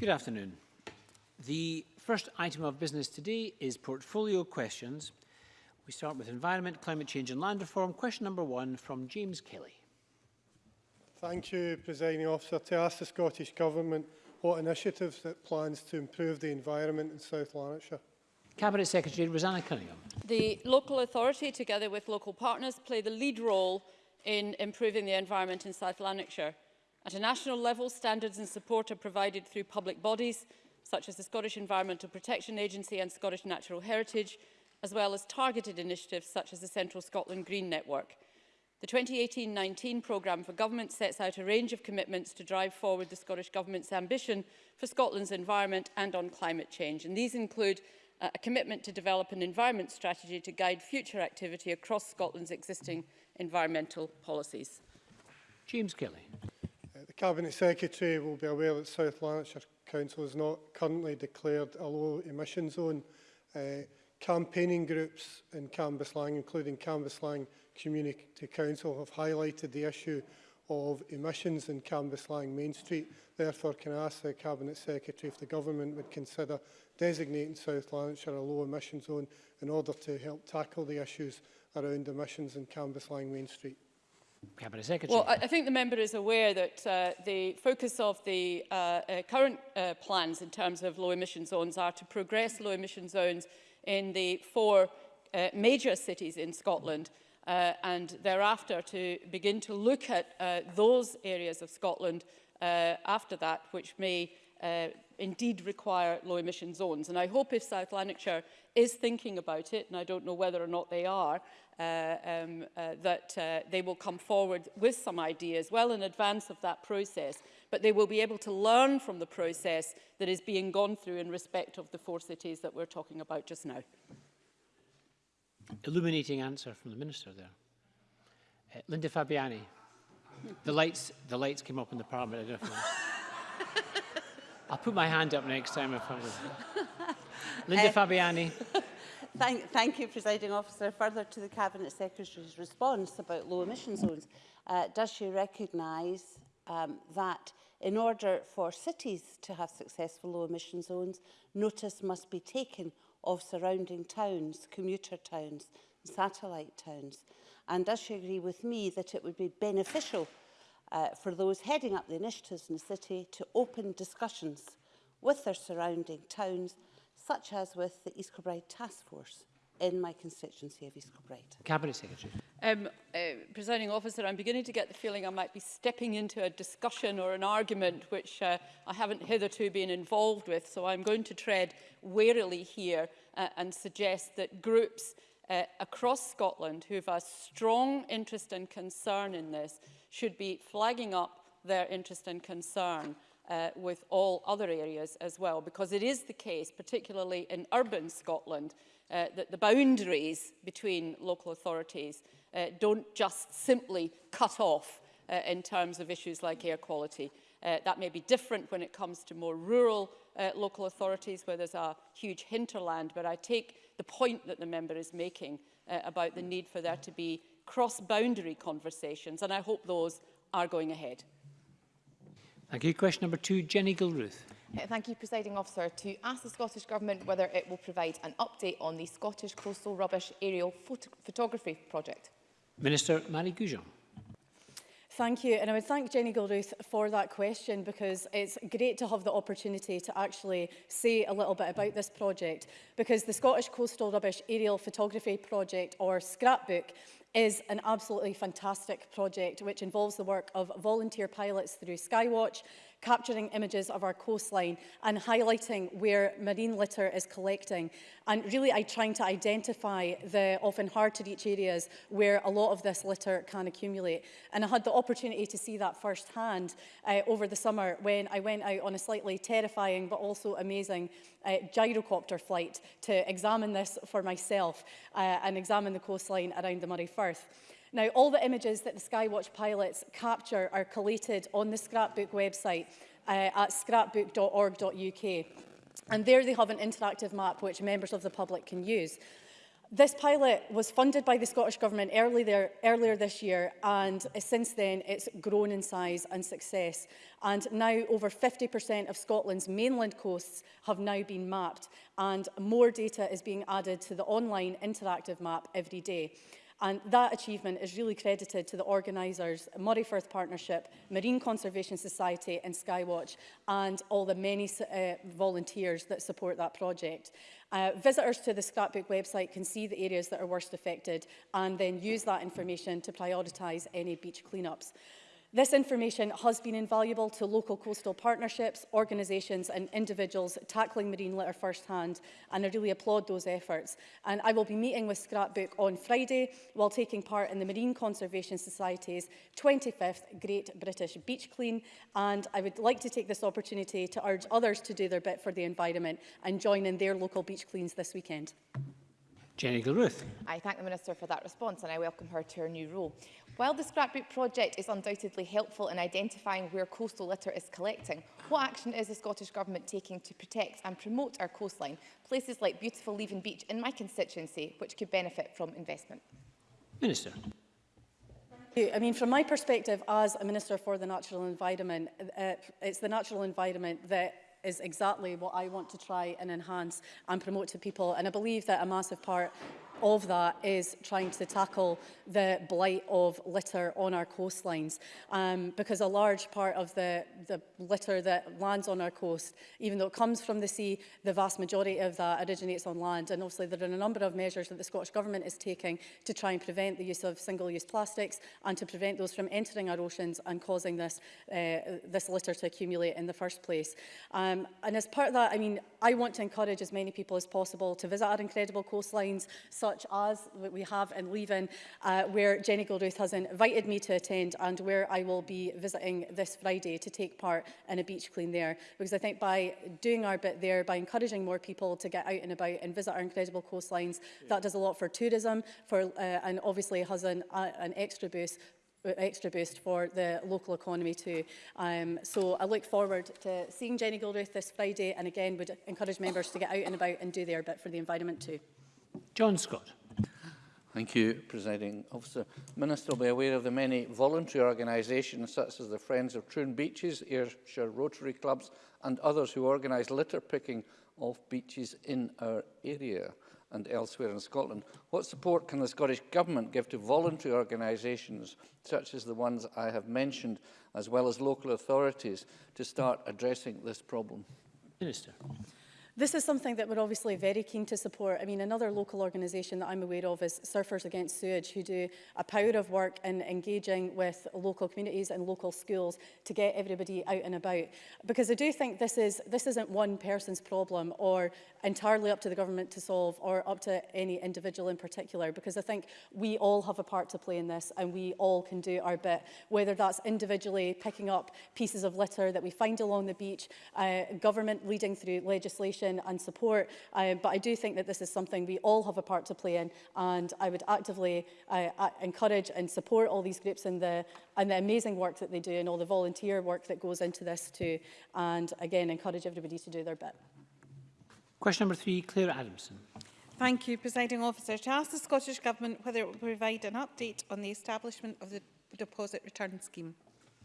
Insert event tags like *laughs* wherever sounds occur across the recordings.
Good afternoon. The first item of business today is portfolio questions. We start with environment, climate change and land reform. Question number one from James Kelly. Thank you, Presiding Officer. To ask the Scottish Government what initiatives it plans to improve the environment in South Lanarkshire. Cabinet Secretary Rosanna Cunningham. The local authority, together with local partners, play the lead role in improving the environment in South Lanarkshire. At a national level, standards and support are provided through public bodies, such as the Scottish Environmental Protection Agency and Scottish Natural Heritage, as well as targeted initiatives such as the Central Scotland Green Network. The 2018-19 programme for government sets out a range of commitments to drive forward the Scottish Government's ambition for Scotland's environment and on climate change. And these include uh, a commitment to develop an environment strategy to guide future activity across Scotland's existing environmental policies. James Kelly. Cabinet Secretary will be aware that South Lanarkshire Council is not currently declared a low emission zone. Uh, campaigning groups in Cambuslang, including Cambuslang Community Council, have highlighted the issue of emissions in Cambuslang Main Street. Therefore, can I ask the Cabinet Secretary if the Government would consider designating South Lanarkshire a low emission zone in order to help tackle the issues around emissions in Cambuslang Main Street? Cabinet Secretary. Well, I, I think the member is aware that uh, the focus of the uh, uh, current uh, plans in terms of low emission zones are to progress low emission zones in the four uh, major cities in Scotland uh, and thereafter to begin to look at uh, those areas of Scotland uh, after that which may uh, indeed require low emission zones. And I hope if South Lanarkshire is thinking about it, and I don't know whether or not they are, um, uh, that uh, they will come forward with some ideas well in advance of that process, but they will be able to learn from the process that is being gone through in respect of the four cities that we're talking about just now. Illuminating answer from the Minister there. Uh, Linda Fabiani. The lights, the lights came up in the Parliament. I don't know. *laughs* I'll put my hand up next time if I was. *laughs* Linda uh, Fabiani. Thank, thank you, Presiding Officer. Further to the Cabinet Secretary's response about low emission zones, uh, does she recognise um, that in order for cities to have successful low emission zones, notice must be taken of surrounding towns, commuter towns, satellite towns. And does she agree with me that it would be beneficial uh, for those heading up the initiatives in the city to open discussions with their surrounding towns such as with the East Kilbride Task Force in my constituency of East Kilbride. Cabinet Secretary. Um, uh, Presiding officer, I'm beginning to get the feeling I might be stepping into a discussion or an argument which uh, I haven't hitherto been involved with, so I'm going to tread warily here uh, and suggest that groups uh, across Scotland who have a strong interest and concern in this should be flagging up their interest and concern uh, with all other areas as well, because it is the case, particularly in urban Scotland, uh, that the boundaries between local authorities uh, don't just simply cut off uh, in terms of issues like air quality. Uh, that may be different when it comes to more rural uh, local authorities where there's a huge hinterland, but I take the point that the member is making uh, about the need for there to be cross-boundary conversations, and I hope those are going ahead. Thank you. Question number two, Jenny Gilruth. Uh, thank you, Presiding Officer. To ask the Scottish Government whether it will provide an update on the Scottish Coastal Rubbish Aerial Phot Photography Project. Minister Marie Goujon. Thank you. And I would thank Jenny Gilruth for that question because it's great to have the opportunity to actually say a little bit about this project because the Scottish Coastal Rubbish Aerial Photography Project or Scrapbook is an absolutely fantastic project which involves the work of volunteer pilots through Skywatch capturing images of our coastline and highlighting where marine litter is collecting. And really I trying to identify the often hard to reach areas where a lot of this litter can accumulate. And I had the opportunity to see that firsthand uh, over the summer when I went out on a slightly terrifying but also amazing uh, gyrocopter flight to examine this for myself uh, and examine the coastline around the Murray Firth. Now, all the images that the Skywatch pilots capture are collated on the Scrapbook website uh, at scrapbook.org.uk. And there they have an interactive map which members of the public can use. This pilot was funded by the Scottish Government early there, earlier this year and uh, since then it's grown in size and success and now over 50% of Scotland's mainland coasts have now been mapped and more data is being added to the online interactive map every day. And that achievement is really credited to the organisers, Murray Firth Partnership, Marine Conservation Society and Skywatch, and all the many uh, volunteers that support that project. Uh, visitors to the scrapbook website can see the areas that are worst affected and then use that information to prioritise any beach cleanups. This information has been invaluable to local coastal partnerships, organisations and individuals tackling marine litter firsthand and I really applaud those efforts. And I will be meeting with Scrapbook on Friday while taking part in the Marine Conservation Society's 25th Great British Beach Clean and I would like to take this opportunity to urge others to do their bit for the environment and join in their local beach cleans this weekend. Jenny Gilruth. I thank the Minister for that response and I welcome her to her new role. While the Scrapbook Project is undoubtedly helpful in identifying where coastal litter is collecting, what action is the Scottish Government taking to protect and promote our coastline, places like beautiful Leven Beach in my constituency, which could benefit from investment? Minister. I mean, from my perspective as a Minister for the Natural Environment, uh, it's the natural environment that is exactly what I want to try and enhance and promote to people. And I believe that a massive part of that is trying to tackle the blight of litter on our coastlines um, because a large part of the, the litter that lands on our coast, even though it comes from the sea, the vast majority of that originates on land. And obviously there are a number of measures that the Scottish Government is taking to try and prevent the use of single-use plastics and to prevent those from entering our oceans and causing this, uh, this litter to accumulate in the first place. Um, and as part of that, I mean, I want to encourage as many people as possible to visit our incredible coastlines, such such as we have in Leaving, uh, where Jenny Galbraith has invited me to attend and where I will be visiting this Friday to take part in a beach clean there. Because I think by doing our bit there, by encouraging more people to get out and about and visit our incredible coastlines, yeah. that does a lot for tourism for, uh, and obviously has an, uh, an extra boost uh, extra boost for the local economy too. Um, so I look forward to seeing Jenny Gilruth this Friday and again would encourage members to get out and about and do their bit for the environment too. John Scott. Thank you, Presiding Officer. Minister will be aware of the many voluntary organisations such as the Friends of Troon Beaches, Ayrshire Rotary Clubs and others who organise litter picking off beaches in our area and elsewhere in Scotland. What support can the Scottish Government give to voluntary organisations such as the ones I have mentioned, as well as local authorities, to start addressing this problem? Minister. This is something that we're obviously very keen to support. I mean, another local organisation that I'm aware of is Surfers Against Sewage, who do a power of work in engaging with local communities and local schools to get everybody out and about. Because I do think this, is, this isn't one person's problem or entirely up to the government to solve or up to any individual in particular, because I think we all have a part to play in this and we all can do our bit, whether that's individually picking up pieces of litter that we find along the beach, uh, government leading through legislation, information and support. Um, but I do think that this is something we all have a part to play in and I would actively uh, encourage and support all these groups and the, and the amazing work that they do and all the volunteer work that goes into this too. And again, encourage everybody to do their bit. Question number three, Claire Adamson. Thank you, Presiding Officer. To ask the Scottish Government whether it will provide an update on the establishment of the Deposit Return Scheme.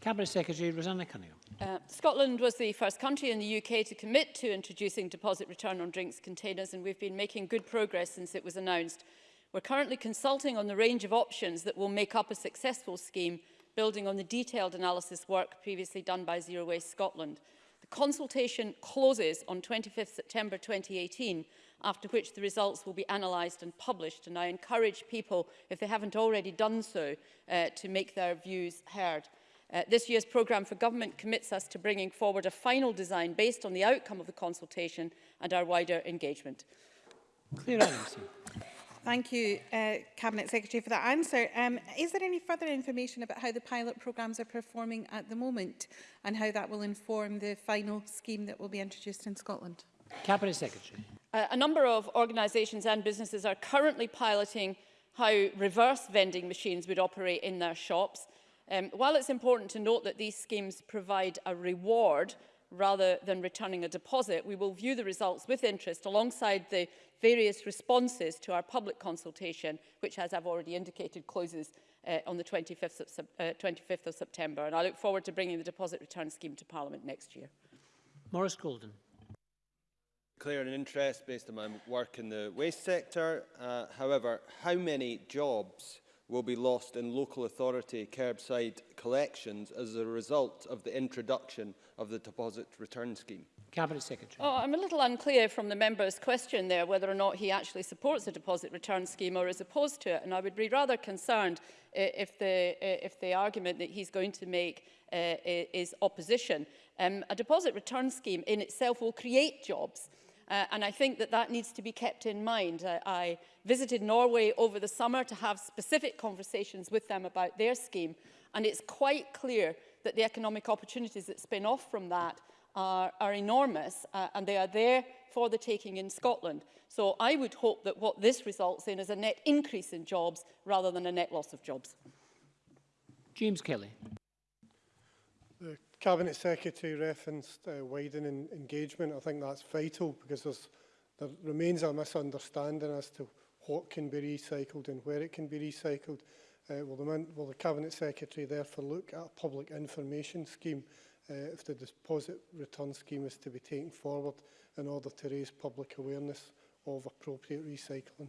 Cabinet Secretary Rosanna Cunningham. Uh, Scotland was the first country in the UK to commit to introducing deposit return on drinks containers and we've been making good progress since it was announced. We're currently consulting on the range of options that will make up a successful scheme building on the detailed analysis work previously done by Zero Waste Scotland. The consultation closes on 25th September 2018, after which the results will be analysed and published, and I encourage people, if they haven't already done so, uh, to make their views heard. Uh, this year's programme for government commits us to bringing forward a final design based on the outcome of the consultation and our wider engagement. Clear answer. Thank you, uh, Cabinet Secretary, for that answer. Um, is there any further information about how the pilot programmes are performing at the moment and how that will inform the final scheme that will be introduced in Scotland? Cabinet Secretary. Uh, a number of organisations and businesses are currently piloting how reverse vending machines would operate in their shops. Um, while it's important to note that these schemes provide a reward rather than returning a deposit, we will view the results with interest alongside the various responses to our public consultation, which, as I've already indicated, closes uh, on the 25th of, uh, 25th of September. And I look forward to bringing the deposit return scheme to Parliament next year. Maurice Golden. Clear an interest based on my work in the waste sector. Uh, however, how many jobs will be lost in local authority curbside collections as a result of the introduction of the deposit return scheme? Cabinet Secretary. Oh, I'm a little unclear from the member's question there whether or not he actually supports the deposit return scheme or is opposed to it. And I would be rather concerned uh, if, the, uh, if the argument that he's going to make uh, is opposition. Um, a deposit return scheme in itself will create jobs. Uh, and I think that that needs to be kept in mind. I, I visited Norway over the summer to have specific conversations with them about their scheme. And it's quite clear that the economic opportunities that spin off from that are, are enormous uh, and they are there for the taking in Scotland. So I would hope that what this results in is a net increase in jobs rather than a net loss of jobs. James Kelly. Cabinet Secretary referenced uh, widening engagement. I think that's vital because there remains a misunderstanding as to what can be recycled and where it can be recycled. Uh, will, the, will the Cabinet Secretary therefore look at a public information scheme uh, if the deposit return scheme is to be taken forward in order to raise public awareness of appropriate recycling?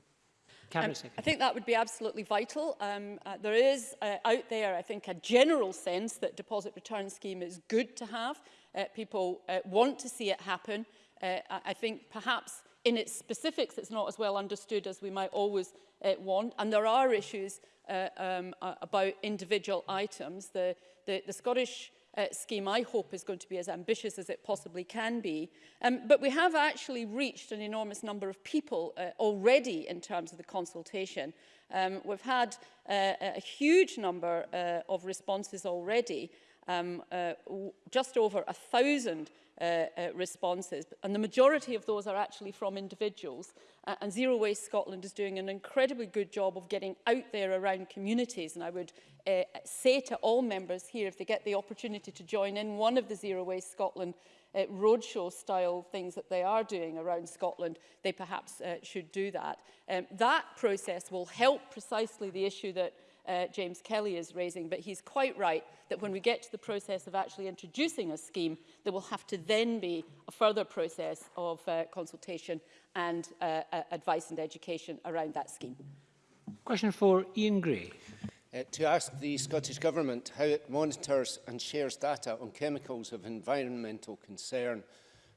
Cabinet um, Secretary. I think that would be absolutely vital. Um, uh, there is uh, out there, I think, a general sense that deposit return scheme is good to have. Uh, people uh, want to see it happen. Uh, I think perhaps in its specifics it's not as well understood as we might always uh, want. And there are issues uh, um, uh, about individual items. The, the, the Scottish uh, scheme, I hope, is going to be as ambitious as it possibly can be. Um, but we have actually reached an enormous number of people uh, already in terms of the consultation. Um, we've had uh, a huge number uh, of responses already, um, uh, just over a thousand uh, uh, responses. And the majority of those are actually from individuals. Uh, and Zero Waste Scotland is doing an incredibly good job of getting out there around communities. And I would uh, say to all members here, if they get the opportunity to join in one of the Zero Waste Scotland uh, roadshow style things that they are doing around Scotland, they perhaps uh, should do that. Um, that process will help precisely the issue that uh, James Kelly is raising, but he's quite right that when we get to the process of actually introducing a scheme, there will have to then be a further process of uh, consultation and uh, uh, advice and education around that scheme. Question for Ian Gray. Uh, to ask the Scottish Government how it monitors and shares data on chemicals of environmental concern,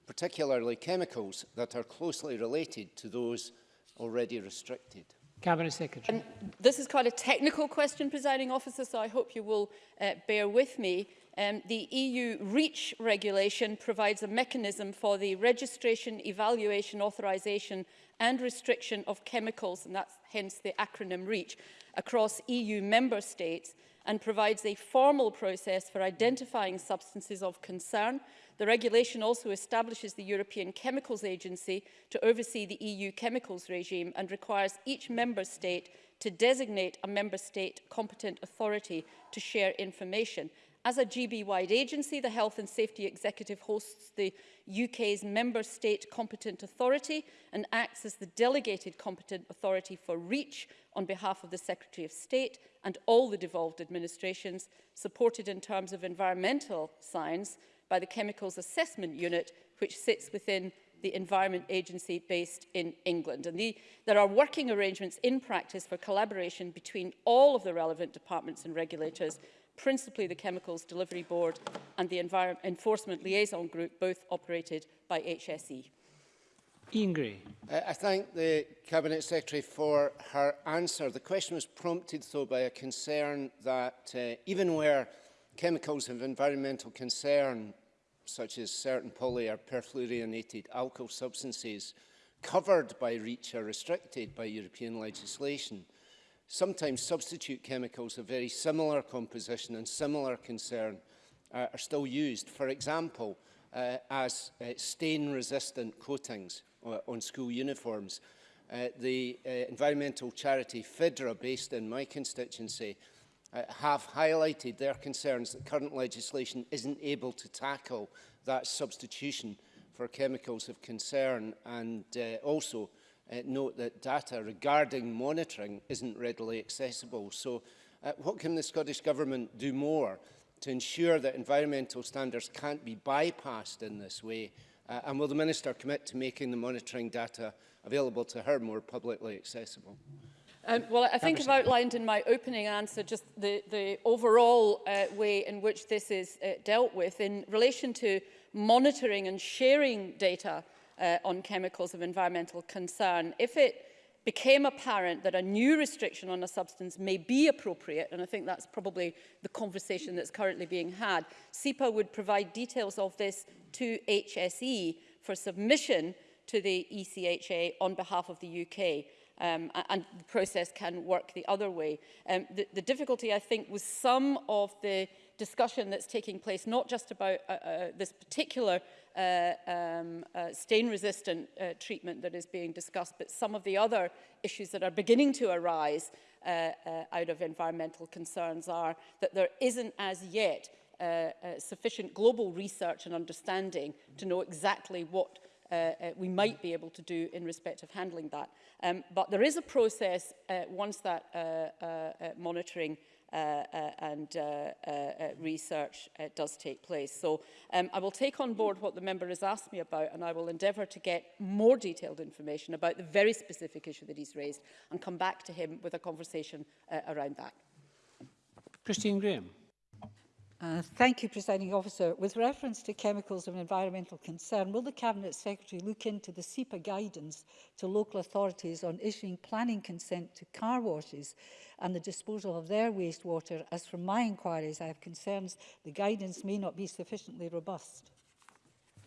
particularly chemicals that are closely related to those already restricted. Cabinet Secretary. Um, this is quite a technical question, presiding officer, so I hope you will uh, bear with me. Um, the EU REACH regulation provides a mechanism for the registration, evaluation, authorisation and restriction of chemicals, and that's hence the acronym REACH, across EU member states and provides a formal process for identifying substances of concern. The regulation also establishes the European Chemicals Agency to oversee the EU chemicals regime and requires each member state to designate a member state competent authority to share information. As a GB-wide agency, the Health and Safety Executive hosts the UK's member state competent authority and acts as the delegated competent authority for REACH on behalf of the Secretary of State and all the devolved administrations, supported in terms of environmental science by the Chemicals Assessment Unit, which sits within the Environment Agency based in England. And the, there are working arrangements in practice for collaboration between all of the relevant departments and regulators principally the Chemicals Delivery Board and the Envir Enforcement Liaison Group, both operated by HSE. Ian Gray. Uh, I thank the Cabinet Secretary for her answer. The question was prompted, though, by a concern that uh, even where chemicals of environmental concern, such as certain poly or perfluorinated alkyl substances, covered by REACH are restricted by European legislation, sometimes substitute chemicals of very similar composition and similar concern uh, are still used, for example, uh, as uh, stain-resistant coatings uh, on school uniforms. Uh, the uh, environmental charity FIDRA, based in my constituency, uh, have highlighted their concerns that current legislation isn't able to tackle that substitution for chemicals of concern and uh, also uh, note that data regarding monitoring isn't readily accessible. So uh, what can the Scottish Government do more to ensure that environmental standards can't be bypassed in this way? Uh, and will the Minister commit to making the monitoring data available to her more publicly accessible? Um, well, I think I've outlined in my opening answer just the, the overall uh, way in which this is uh, dealt with in relation to monitoring and sharing data uh, on chemicals of environmental concern. If it became apparent that a new restriction on a substance may be appropriate, and I think that's probably the conversation that's currently being had, SEPA would provide details of this to HSE for submission to the ECHA on behalf of the UK. Um, and the process can work the other way. Um, the, the difficulty, I think, was some of the discussion that's taking place, not just about uh, uh, this particular uh, um, uh, stain-resistant uh, treatment that is being discussed, but some of the other issues that are beginning to arise uh, uh, out of environmental concerns are that there isn't as yet uh, uh, sufficient global research and understanding to know exactly what uh, uh, we might be able to do in respect of handling that. Um, but there is a process uh, once that uh, uh, uh monitoring uh, Uh, uh, and uh, uh, uh, research uh, does take place. So um, I will take on board what the member has asked me about and I will endeavour to get more detailed information about the very specific issue that he's raised and come back to him with a conversation uh, around that. Christine Graham. Uh, thank you, Presiding Officer. With reference to chemicals of an environmental concern, will the Cabinet Secretary look into the SEPA guidance to local authorities on issuing planning consent to car washes and the disposal of their wastewater? As from my inquiries, I have concerns the guidance may not be sufficiently robust.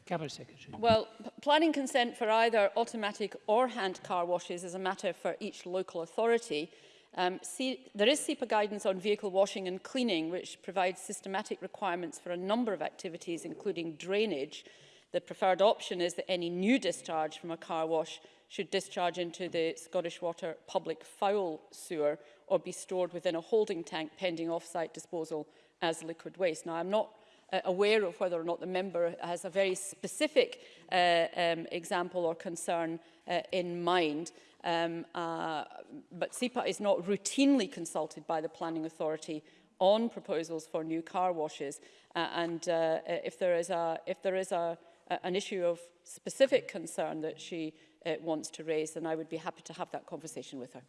Cabinet Secretary. Well, planning consent for either automatic or hand car washes is a matter for each local authority. Um, see, there is SEPA guidance on vehicle washing and cleaning, which provides systematic requirements for a number of activities, including drainage. The preferred option is that any new discharge from a car wash should discharge into the Scottish Water public foul sewer or be stored within a holding tank pending off-site disposal as liquid waste. Now, I'm not uh, aware of whether or not the member has a very specific uh, um, example or concern uh, in mind. Um, uh, but SEPA is not routinely consulted by the planning authority on proposals for new car washes. Uh, and uh, uh, if there is, a, if there is a, a, an issue of specific concern that she uh, wants to raise, then I would be happy to have that conversation with her.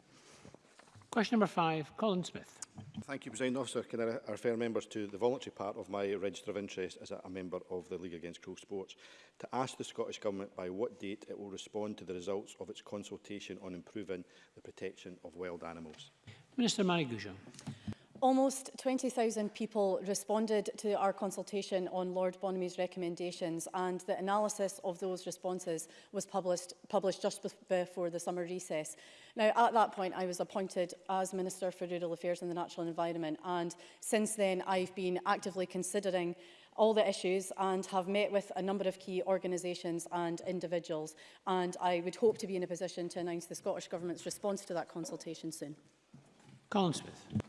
Question number five, Colin Smith. Thank you, President Officer. Can I refer members to the voluntary part of my register of interest as a member of the League Against Cruel Sports to ask the Scottish Government by what date it will respond to the results of its consultation on improving the protection of wild animals? Minister Marie Goujon. Almost 20,000 people responded to our consultation on Lord Bonamy's recommendations and the analysis of those responses was published, published just before the summer recess. Now, at that point, I was appointed as Minister for Rural Affairs and the Natural Environment and since then I've been actively considering all the issues and have met with a number of key organisations and individuals and I would hope to be in a position to announce the Scottish Government's response to that consultation soon. Colin Smith.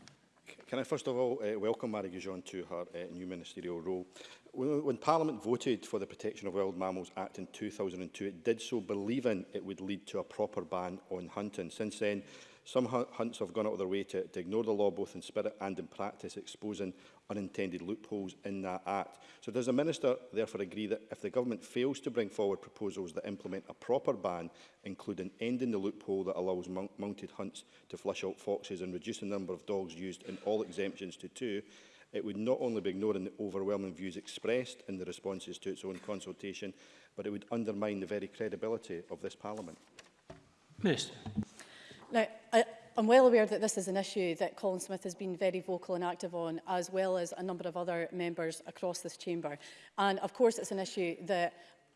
Can I first of all uh, welcome Mary Gijon to her uh, new ministerial role. When, when Parliament voted for the Protection of Wild Mammals Act in 2002, it did so believing it would lead to a proper ban on hunting. Since then, Some hunts have gone out of their way to, to ignore the law, both in spirit and in practice, exposing unintended loopholes in that act. So does the Minister therefore agree that if the government fails to bring forward proposals that implement a proper ban, including ending the loophole that allows mounted hunts to flush out foxes and reducing the number of dogs used in all exemptions to two, it would not only be ignoring the overwhelming views expressed in the responses to its own consultation, but it would undermine the very credibility of this Parliament. Minister. Now, I, I'm well aware that this is an issue that Colin Smith has been very vocal and active on, as well as a number of other members across this chamber. And of course, it's an issue that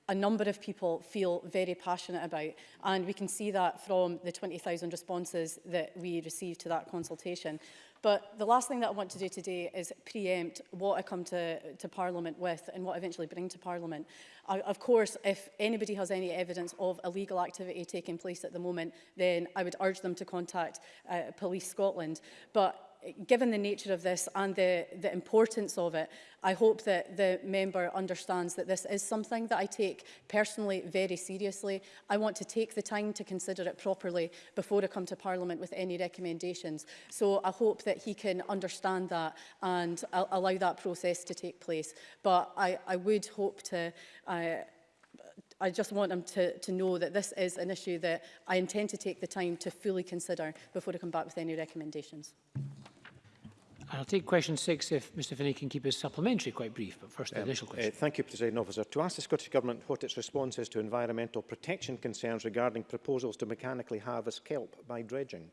a number of people feel very passionate about. And we can see that from the 20,000 responses that we received to that consultation. But the last thing that I want to do today is preempt what I come to, to Parliament with and what I eventually bring to Parliament. I, of course, if anybody has any evidence of illegal activity taking place at the moment, then I would urge them to contact uh, Police Scotland. But given the nature of this and the, the importance of it, I hope that the member understands that this is something that I take personally very seriously. I want to take the time to consider it properly before I come to Parliament with any recommendations. So I hope that he can understand that and allow that process to take place. But I, I would hope to... Uh, I just want them to, to know that this is an issue that I intend to take the time to fully consider before I come back with any recommendations. I'll take question six if Mr Finney can keep his supplementary quite brief, but first the um, initial question. Uh, thank you, President Officer. To ask the Scottish Government what its response is to environmental protection concerns regarding proposals to mechanically harvest kelp by dredging.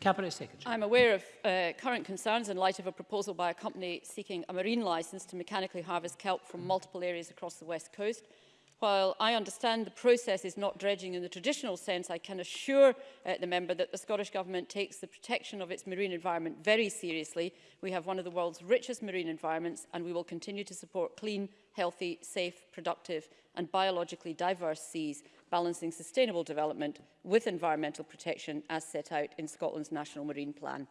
Cabinet Secretary. I'm aware of uh, current concerns in light of a proposal by a company seeking a marine licence to mechanically harvest kelp from multiple areas across the west coast. While I understand the process is not dredging in the traditional sense, I can assure uh, the member that the Scottish Government takes the protection of its marine environment very seriously. We have one of the world's richest marine environments and we will continue to support clean, healthy, safe, productive and biologically diverse seas, balancing sustainable development with environmental protection as set out in Scotland's National Marine Plan.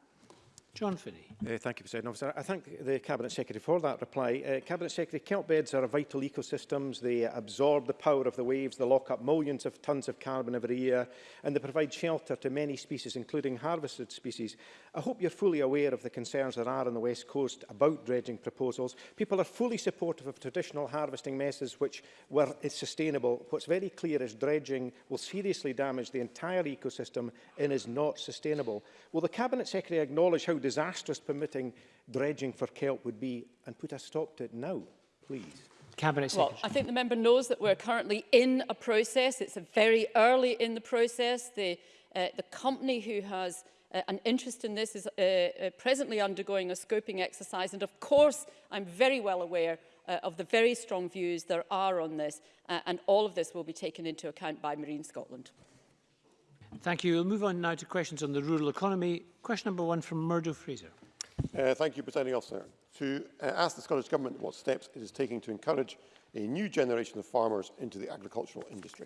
John Finney. Uh, thank you, President Officer. I thank the Cabinet Secretary for that reply. Uh, Cabinet Secretary, kelp beds are vital ecosystems. They absorb the power of the waves, they lock up millions of tonnes of carbon every year, and they provide shelter to many species, including harvested species. I hope you're fully aware of the concerns there are on the West Coast about dredging proposals. People are fully supportive of traditional harvesting methods which were sustainable. What's very clear is dredging will seriously damage the entire ecosystem and is not sustainable. Will the Cabinet Secretary acknowledge how disastrous permitting dredging for kelp would be and put a stop to it now, please? Cabinet Secretary. Well, I think the member knows that we're currently in a process. It's a very early in the process. The, uh, the company who has uh, an interest in this is uh, uh, presently undergoing a scoping exercise. And of course, I'm very well aware uh, of the very strong views there are on this. Uh, and all of this will be taken into account by Marine Scotland. Thank you. We'll move on now to questions on the rural economy. Question number one from Murdo Fraser. Uh, thank you, Presiding Officer. To uh, ask the Scottish Government what steps it is taking to encourage a new generation of farmers into the agricultural industry.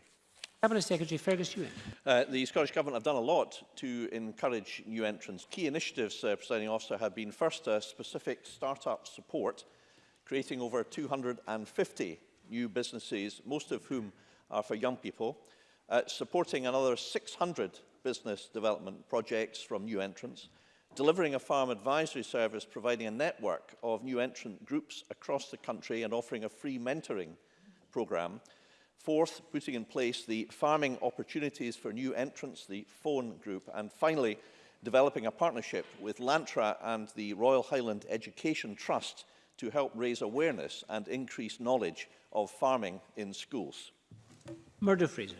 Cabinet Secretary Fergus Ewan. Uh, the Scottish Government have done a lot to encourage new entrants. Key initiatives, uh, Presiding Officer, have been first uh, specific start-up support, creating over 250 new businesses, most of whom are for young people uh, supporting another 600 business development projects from new entrants, delivering a farm advisory service providing a network of new entrant groups across the country and offering a free mentoring programme. Fourth, putting in place the Farming Opportunities for New Entrants, the phone group. And finally, developing a partnership with Lantra and the Royal Highland Education Trust to help raise awareness and increase knowledge of farming in schools. Murdo Fraser.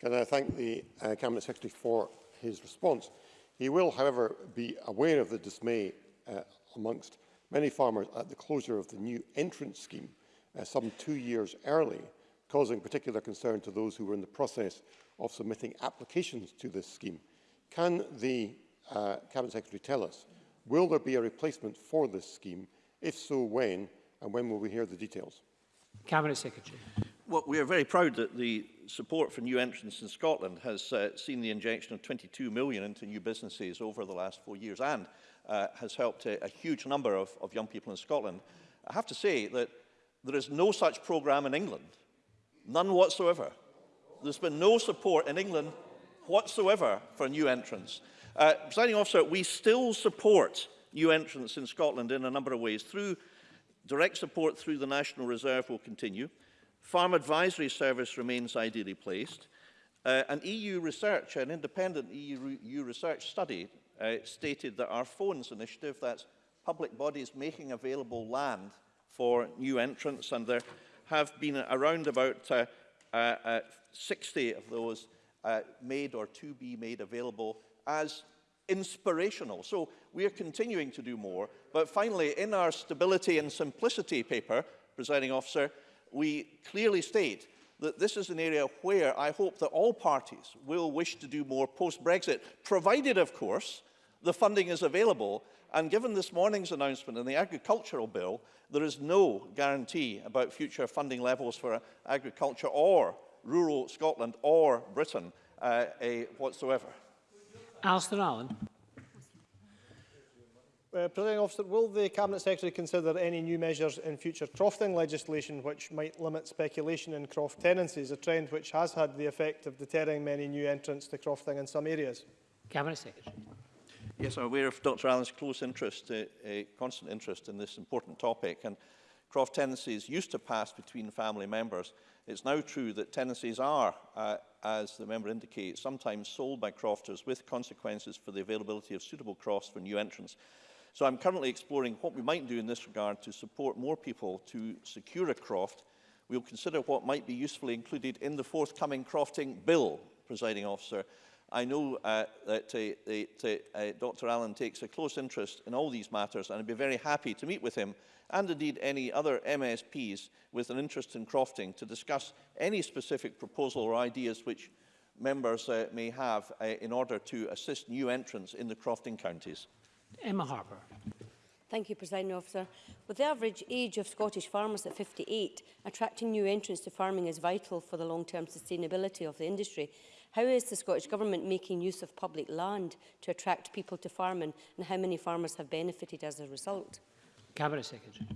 Can I thank the uh, Cabinet Secretary for his response? He will, however, be aware of the dismay uh, amongst many farmers at the closure of the new entrance scheme uh, some two years early, causing particular concern to those who were in the process of submitting applications to this scheme. Can the uh, Cabinet Secretary tell us, will there be a replacement for this scheme? If so, when? And when will we hear the details? Cabinet Secretary. Well, we are very proud that the support for new entrants in Scotland has uh, seen the injection of 22 million into new businesses over the last four years and uh, has helped a, a huge number of, of young people in Scotland. I have to say that there is no such program in England, none whatsoever. There's been no support in England whatsoever for new entrants. Uh, presiding officer, we still support new entrants in Scotland in a number of ways. Through direct support through the National Reserve will continue. Farm Advisory Service remains ideally placed. Uh, an EU research, an independent EU, EU research study uh, stated that our phones initiative, that's public bodies making available land for new entrants, and there have been around about uh, uh, uh, 60 of those uh, made or to be made available as inspirational. So we are continuing to do more. But finally, in our stability and simplicity paper, presiding officer, we clearly state that this is an area where I hope that all parties will wish to do more post-Brexit, provided, of course, the funding is available. And given this morning's announcement in the agricultural bill, there is no guarantee about future funding levels for agriculture or rural Scotland or Britain uh, whatsoever. Alistair Allen. Uh, Presiding officer, will the Cabinet Secretary consider any new measures in future crofting legislation which might limit speculation in croft tenancies, a trend which has had the effect of deterring many new entrants to crofting in some areas? Cabinet Secretary. Yes, I'm aware of Dr Allen's close interest, uh, a constant interest in this important topic. And croft tenancies used to pass between family members. It's now true that tenancies are, uh, as the member indicates, sometimes sold by crofters with consequences for the availability of suitable crofts for new entrants. So I'm currently exploring what we might do in this regard to support more people to secure a croft. We'll consider what might be usefully included in the forthcoming crofting bill, presiding officer. I know uh, that uh, uh, Dr Allen takes a close interest in all these matters and I'd be very happy to meet with him and indeed any other MSPs with an interest in crofting to discuss any specific proposal or ideas which members uh, may have uh, in order to assist new entrants in the crofting counties. Emma Harper. Thank you, President Officer. With the average age of Scottish farmers at 58, attracting new entrants to farming is vital for the long-term sustainability of the industry. How is the Scottish Government making use of public land to attract people to farming and how many farmers have benefited as a result? Cabinet Secretary.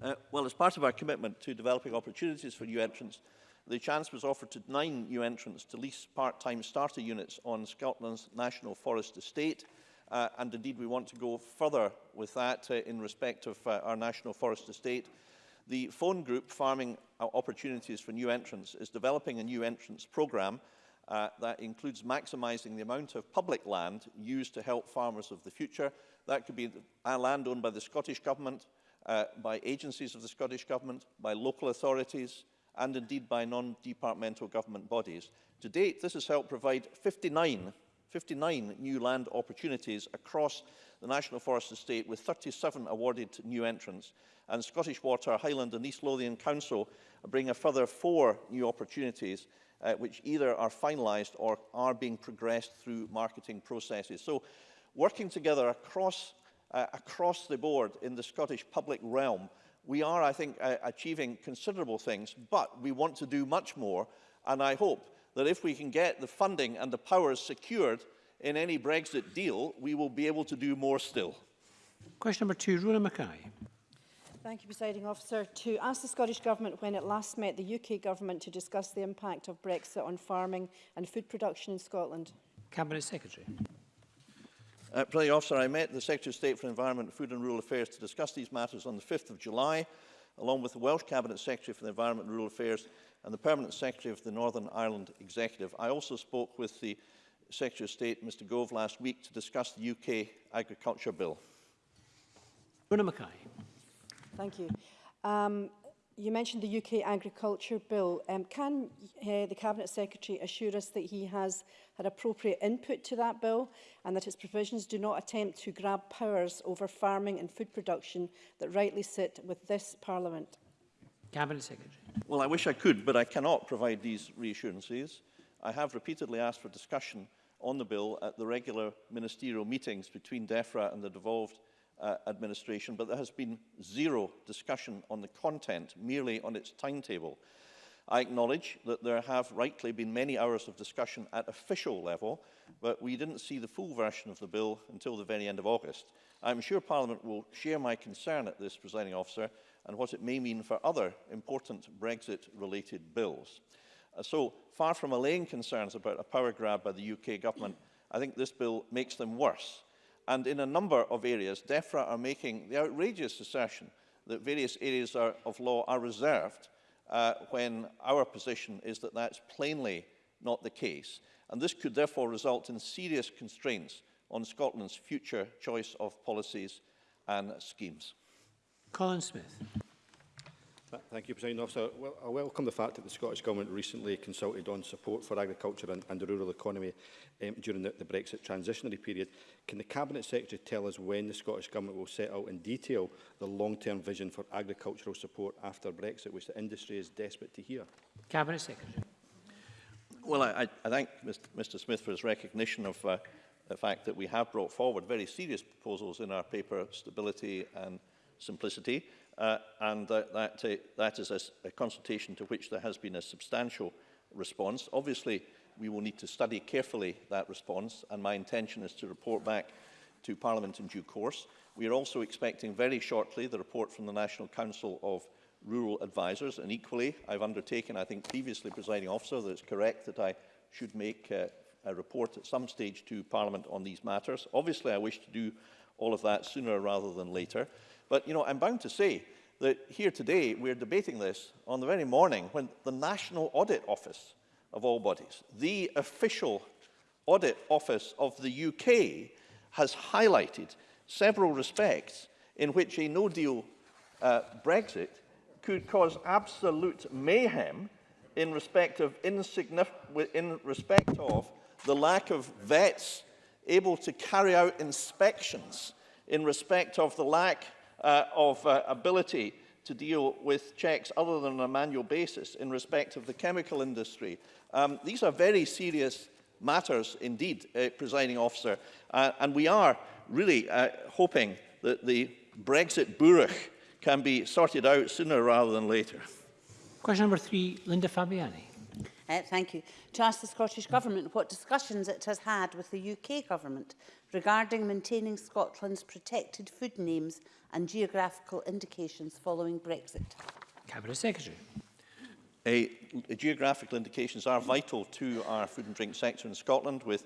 Uh, well, as part of our commitment to developing opportunities for new entrants, the chance was offered to nine new entrants to lease part-time starter units on Scotland's National Forest Estate – Uh, and indeed, we want to go further with that uh, in respect of uh, our national forest estate. The phone group Farming uh, Opportunities for New Entrants is developing a new entrants programme uh, that includes maximising the amount of public land used to help farmers of the future. That could be land owned by the Scottish Government, uh, by agencies of the Scottish Government, by local authorities, and indeed by non-departmental government bodies. To date, this has helped provide 59 59 new land opportunities across the National Forest Estate with 37 awarded to new entrants and Scottish Water, Highland and East Lothian Council bring a further four new opportunities uh, which either are finalised or are being progressed through marketing processes. So working together across, uh, across the board in the Scottish public realm, we are, I think, uh, achieving considerable things, but we want to do much more. And I hope that if we can get the funding and the powers secured in any Brexit deal, we will be able to do more still. Question number two, Rona Mackay. Thank you, Presiding Officer. To ask the Scottish Government when it last met the UK Government to discuss the impact of Brexit on farming and food production in Scotland. Cabinet Secretary. Uh, Presiding Officer, I met the Secretary of State for Environment, Food and Rural Affairs to discuss these matters on the 5th of July along with the Welsh Cabinet Secretary for the Environment and Rural Affairs and the Permanent Secretary of the Northern Ireland Executive. I also spoke with the Secretary of State, Mr Gove, last week to discuss the UK Agriculture Bill. Rona Mackay. Thank you. Um, You mentioned the UK Agriculture Bill. Um, can uh, the Cabinet Secretary assure us that he has had appropriate input to that bill and that its provisions do not attempt to grab powers over farming and food production that rightly sit with this Parliament? Cabinet Secretary. Well, I wish I could, but I cannot provide these reassurances. I have repeatedly asked for discussion on the bill at the regular ministerial meetings between DEFRA and the devolved uh, administration, but there has been zero discussion on the content, merely on its timetable. I acknowledge that there have rightly been many hours of discussion at official level, but we didn't see the full version of the bill until the very end of August. I'm sure Parliament will share my concern at this, presiding officer, and what it may mean for other important Brexit-related bills. Uh, so, far from allaying concerns about a power grab by the UK government, I think this bill makes them worse. And in a number of areas, DEFRA are making the outrageous assertion that various areas are, of law are reserved uh, when our position is that that's plainly not the case. And this could therefore result in serious constraints on Scotland's future choice of policies and schemes. Colin Smith. Thank you, President Officer. Well, I welcome the fact that the Scottish Government recently consulted on support for agriculture and, and the rural economy um, during the, the Brexit transitionary period. Can the Cabinet Secretary tell us when the Scottish Government will set out in detail the long-term vision for agricultural support after Brexit, which the industry is desperate to hear? Cabinet Secretary. Well, I, I thank Mr Smith for his recognition of uh, the fact that we have brought forward very serious proposals in our paper, Stability and Simplicity, uh, and that, that, uh, that is a, a consultation to which there has been a substantial response. Obviously, we will need to study carefully that response, and my intention is to report back to Parliament in due course. We are also expecting very shortly the report from the National Council of Rural Advisers, and equally, I've undertaken, I think previously, presiding officer, that it's correct that I should make uh, a report at some stage to Parliament on these matters. Obviously, I wish to do all of that sooner rather than later. But, you know, I'm bound to say that here today we're debating this on the very morning when the National Audit Office of all bodies, the official audit office of the UK, has highlighted several respects in which a no-deal uh, Brexit could cause absolute mayhem in respect of in respect of the lack of vets able to carry out inspections, in respect of the lack uh, of uh, ability to deal with checks other than on a manual basis in respect of the chemical industry. Um, these are very serious matters indeed, uh, presiding officer, uh, and we are really uh, hoping that the Brexit burach can be sorted out sooner rather than later. Question number three, Linda Fabiani uh, thank you, to ask the Scottish Government what discussions it has had with the UK Government regarding maintaining Scotland's protected food names and geographical indications following Brexit. Cabinet Secretary. A, a geographical indications are vital to our food and drink sector in Scotland with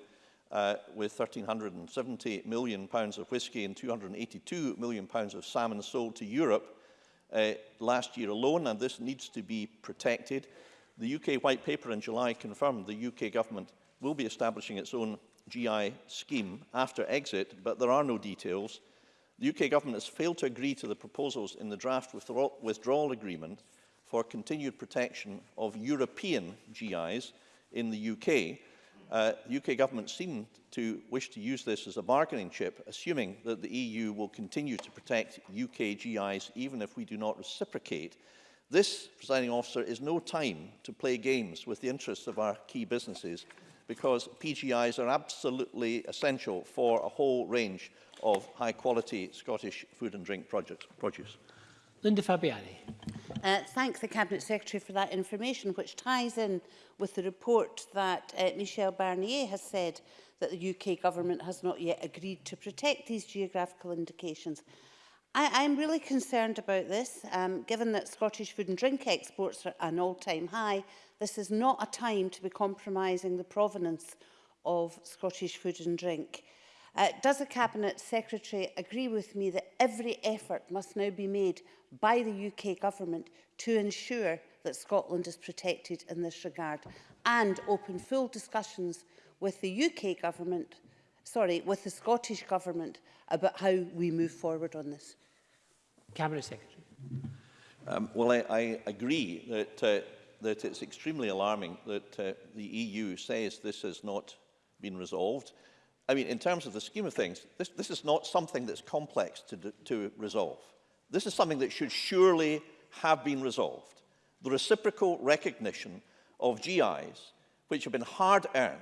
uh, with 1,370 million pounds of whisky and 282 million pounds of salmon sold to Europe uh, last year alone, and this needs to be protected. The UK White Paper in July confirmed the UK government will be establishing its own GI scheme after exit, but there are no details. The UK government has failed to agree to the proposals in the draft withdrawal agreement for continued protection of European GIs in the UK. Uh, the UK government seemed to wish to use this as a bargaining chip, assuming that the EU will continue to protect UK GIs even if we do not reciprocate This, presiding officer, is no time to play games with the interests of our key businesses because PGIs are absolutely essential for a whole range of high-quality Scottish food and drink projects, produce. Linda Fabiani. Uh, thank the Cabinet Secretary for that information, which ties in with the report that uh, Michel Barnier has said that the UK Government has not yet agreed to protect these geographical indications. I am really concerned about this. Um, given that Scottish food and drink exports are an all-time high, this is not a time to be compromising the provenance of Scottish food and drink. Uh, does the Cabinet Secretary agree with me that every effort must now be made by the UK Government to ensure that Scotland is protected in this regard and open full discussions with the UK Government, sorry, with the Scottish Government about how we move forward on this? Cabinet Secretary. Um, well, I, I agree that, uh, that it's extremely alarming that uh, the EU says this has not been resolved. I mean, in terms of the scheme of things, this, this is not something that's complex to, to resolve. This is something that should surely have been resolved. The reciprocal recognition of GIs, which have been hard earned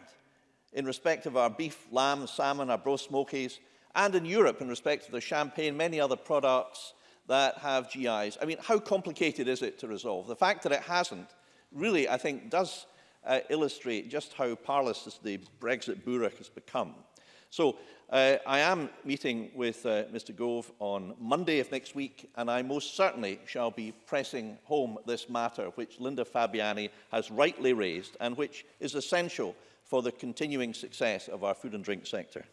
in respect of our beef, lamb, salmon, our bro smokies, and in Europe in respect of the champagne, many other products, that have GIs. I mean, how complicated is it to resolve? The fact that it hasn't really, I think, does uh, illustrate just how parlous the Brexit burach has become. So uh, I am meeting with uh, Mr Gove on Monday of next week, and I most certainly shall be pressing home this matter which Linda Fabiani has rightly raised and which is essential for the continuing success of our food and drink sector.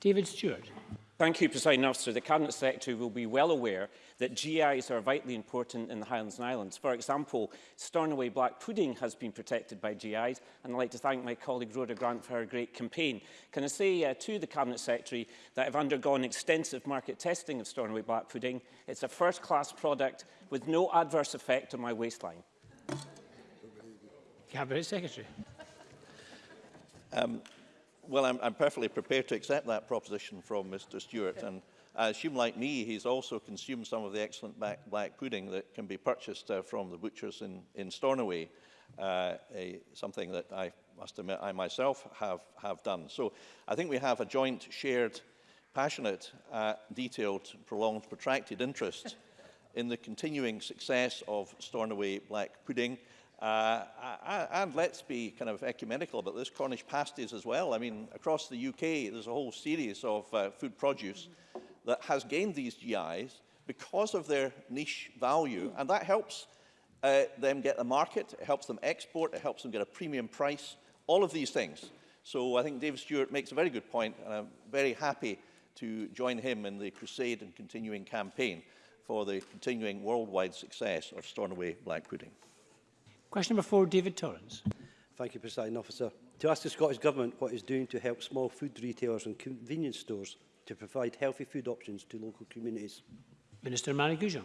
David Stewart. Thank you, President Officer. The Cabinet Secretary will be well aware that GIs are vitally important in the Highlands and Islands. For example, Stornoway Black Pudding has been protected by GIs, and I'd like to thank my colleague Rhoda Grant for her great campaign. Can I say uh, to the Cabinet Secretary that I've undergone extensive market testing of Stornoway Black Pudding. It's a first-class product with no adverse effect on my waistline. Cabinet Secretary. Um, well, I'm, I'm perfectly prepared to accept that proposition from Mr Stewart. And I assume, like me, he's also consumed some of the excellent black, black pudding that can be purchased uh, from the butchers in, in Stornoway, uh, a, something that I must admit I myself have, have done. So I think we have a joint, shared, passionate, uh, detailed, prolonged, protracted interest *laughs* in the continuing success of Stornoway black pudding. Uh, and let's be kind of ecumenical about this, Cornish pasties as well. I mean, across the UK, there's a whole series of uh, food produce that has gained these GIs because of their niche value. And that helps uh, them get a market, it helps them export, it helps them get a premium price, all of these things. So I think Dave Stewart makes a very good point, and I'm very happy to join him in the crusade and continuing campaign for the continuing worldwide success of Stornoway Black Pudding. Question number four, David Torrance. Thank you, Presiding Officer. To ask the Scottish Government what it's doing to help small food retailers and convenience stores to provide healthy food options to local communities. Minister Mari Goujon.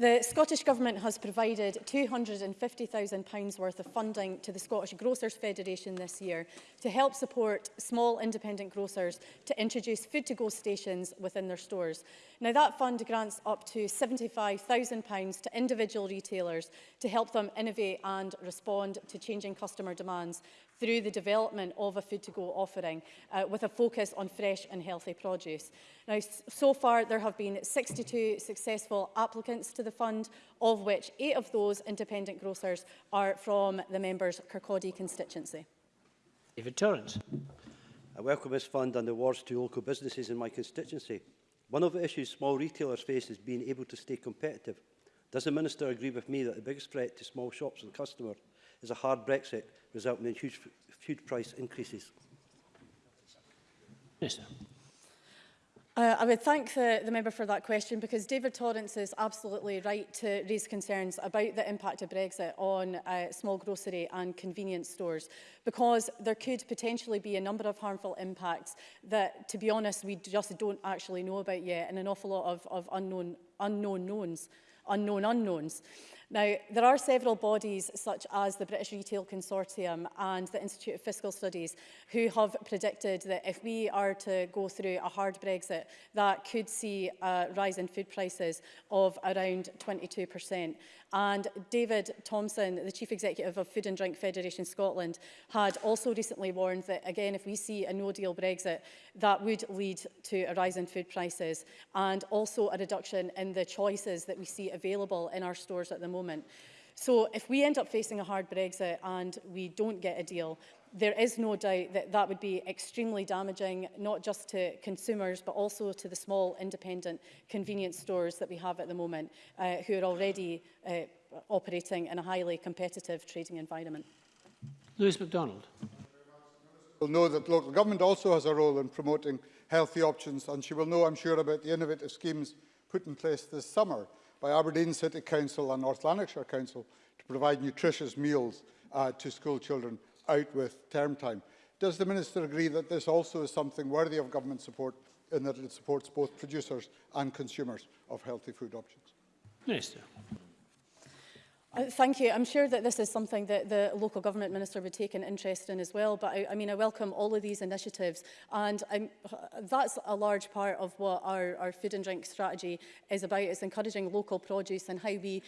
The Scottish Government has provided £250,000 worth of funding to the Scottish Grocers Federation this year to help support small independent grocers to introduce food-to-go stations within their stores. Now that fund grants up to £75,000 to individual retailers to help them innovate and respond to changing customer demands through the development of a food to go offering uh, with a focus on fresh and healthy produce. Now, so far there have been 62 successful applicants to the fund, of which eight of those independent grocers are from the members' Kirkcaldy constituency. David Torrance. I welcome this fund and the awards to local businesses in my constituency. One of the issues small retailers face is being able to stay competitive. Does the Minister agree with me that the biggest threat to small shops and customers is a hard Brexit, resulting in huge food price increases. Minister. Uh, I would thank the, the member for that question because David Torrance is absolutely right to raise concerns about the impact of Brexit on uh, small grocery and convenience stores because there could potentially be a number of harmful impacts that, to be honest, we just don't actually know about yet and an awful lot of, of unknown, unknown knowns, unknown unknowns. Now, there are several bodies such as the British Retail Consortium and the Institute of Fiscal Studies who have predicted that if we are to go through a hard Brexit, that could see a rise in food prices of around 22%. And David Thompson, the Chief Executive of Food and Drink Federation Scotland, had also recently warned that, again, if we see a no-deal Brexit, that would lead to a rise in food prices and also a reduction in the choices that we see available in our stores at the moment. So if we end up facing a hard Brexit and we don't get a deal, there is no doubt that that would be extremely damaging, not just to consumers, but also to the small independent convenience stores that we have at the moment, uh, who are already uh, operating in a highly competitive trading environment. Lewis MacDonald. Will know that local government also has a role in promoting healthy options and she will know, I'm sure, about the innovative schemes put in place this summer by Aberdeen City Council and North Lanarkshire Council to provide nutritious meals uh, to school children out with term time. Does the Minister agree that this also is something worthy of government support in that it supports both producers and consumers of healthy food options? Minister. Uh, thank you. I'm sure that this is something that the local government minister would take an interest in as well. But I, I mean, I welcome all of these initiatives. And I'm, that's a large part of what our, our food and drink strategy is about. It's encouraging local produce and how we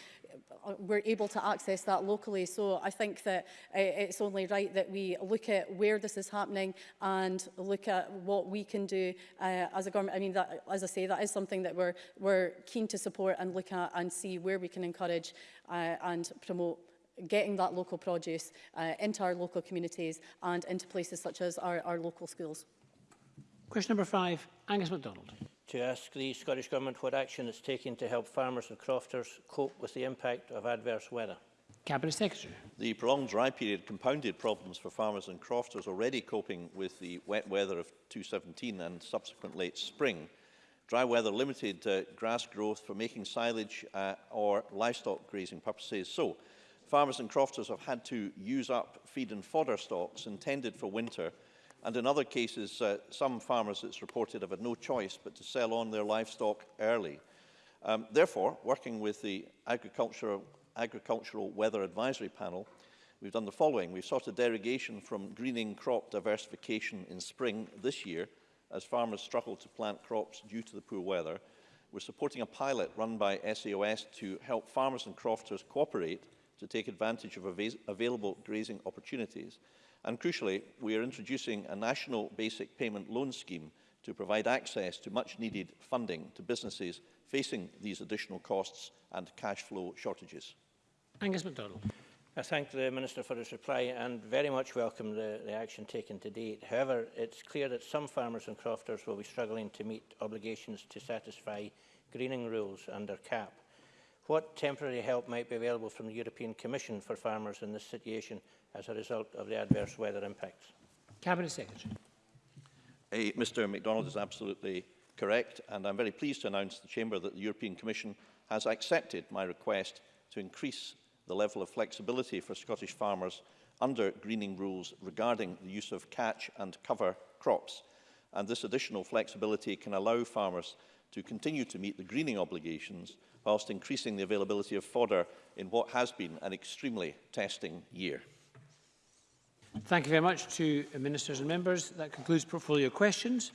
uh, we're able to access that locally. So I think that uh, it's only right that we look at where this is happening and look at what we can do uh, as a government. I mean, that, as I say, that is something that we're, we're keen to support and look at and see where we can encourage uh, and promote getting that local produce uh, into our local communities and into places such as our, our local schools. Question number five, Angus MacDonald. To ask the Scottish Government what action it's taking to help farmers and crofters cope with the impact of adverse weather. Cabinet Secretary. The prolonged dry period compounded problems for farmers and crofters already coping with the wet weather of 2017 and subsequent late spring. Dry weather limited uh, grass growth for making silage uh, or livestock grazing purposes. So, farmers and crofters have had to use up feed and fodder stocks intended for winter and in other cases, uh, some farmers, it's reported, have had no choice but to sell on their livestock early. Um, therefore, working with the Agricultural, Agricultural Weather Advisory Panel, we've done the following. We've sought a derogation from greening crop diversification in spring this year as farmers struggle to plant crops due to the poor weather. We're supporting a pilot run by SAOS to help farmers and crofters cooperate to take advantage of av available grazing opportunities. And crucially, we are introducing a national basic payment loan scheme to provide access to much needed funding to businesses facing these additional costs and cash flow shortages. Angus MacDonald. I thank the Minister for his reply and very much welcome the, the action taken to date. However, it's clear that some farmers and crofters will be struggling to meet obligations to satisfy greening rules under CAP. What temporary help might be available from the European Commission for farmers in this situation as a result of the adverse weather impacts? Cabinet Secretary. Hey, Mr MacDonald is absolutely correct and I'm very pleased to announce to the Chamber that the European Commission has accepted my request to increase the level of flexibility for Scottish farmers under greening rules regarding the use of catch and cover crops. And this additional flexibility can allow farmers to continue to meet the greening obligations whilst increasing the availability of fodder in what has been an extremely testing year. Thank you very much to ministers and members. That concludes portfolio questions.